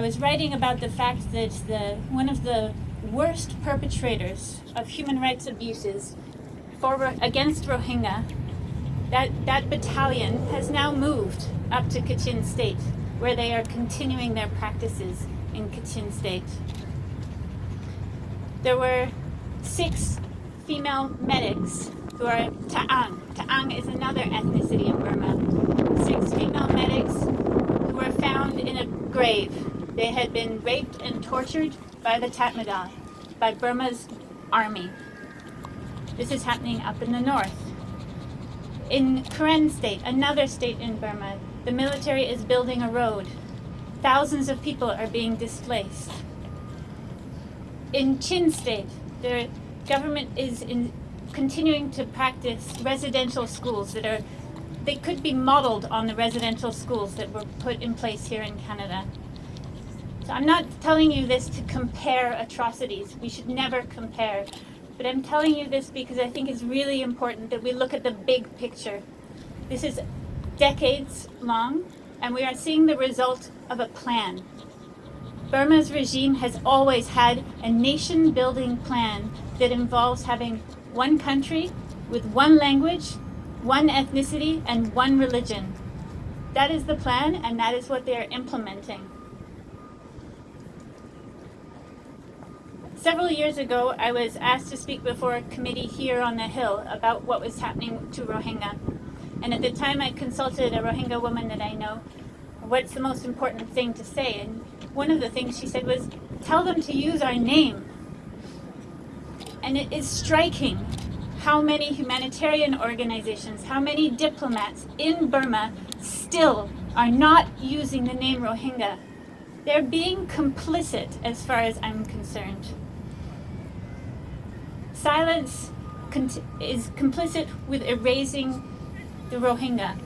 I was writing about the fact that the one of the worst perpetrators of human rights abuses for against Rohingya, that that battalion has now moved up to Kachin State, where they are continuing their practices in Kachin State. There were six female medics who are Ta'ang. Ta'ang is another ethnicity in Burma. Six female medics who were found in a grave. They had been raped and tortured by the Tatmadaw, by Burma's army. This is happening up in the north. In Karen state, another state in Burma, the military is building a road. Thousands of people are being displaced. In Chin state, the government is in continuing to practice residential schools that are, they could be modeled on the residential schools that were put in place here in Canada. So I'm not telling you this to compare atrocities. We should never compare. But I'm telling you this because I think it's really important that we look at the big picture. This is decades long, and we are seeing the result of a plan. Burma's regime has always had a nation building plan that involves having one country with one language, one ethnicity, and one religion. That is the plan, and that is what they are implementing. Several years ago, I was asked to speak before a committee here on the Hill about what was happening to Rohingya. And at the time, I consulted a Rohingya woman that I know, what's the most important thing to say? And one of the things she said was, tell them to use our name. And it is striking how many humanitarian organizations, how many diplomats in Burma still are not using the name Rohingya. They're being complicit as far as I'm concerned. Silence is complicit with erasing the Rohingya.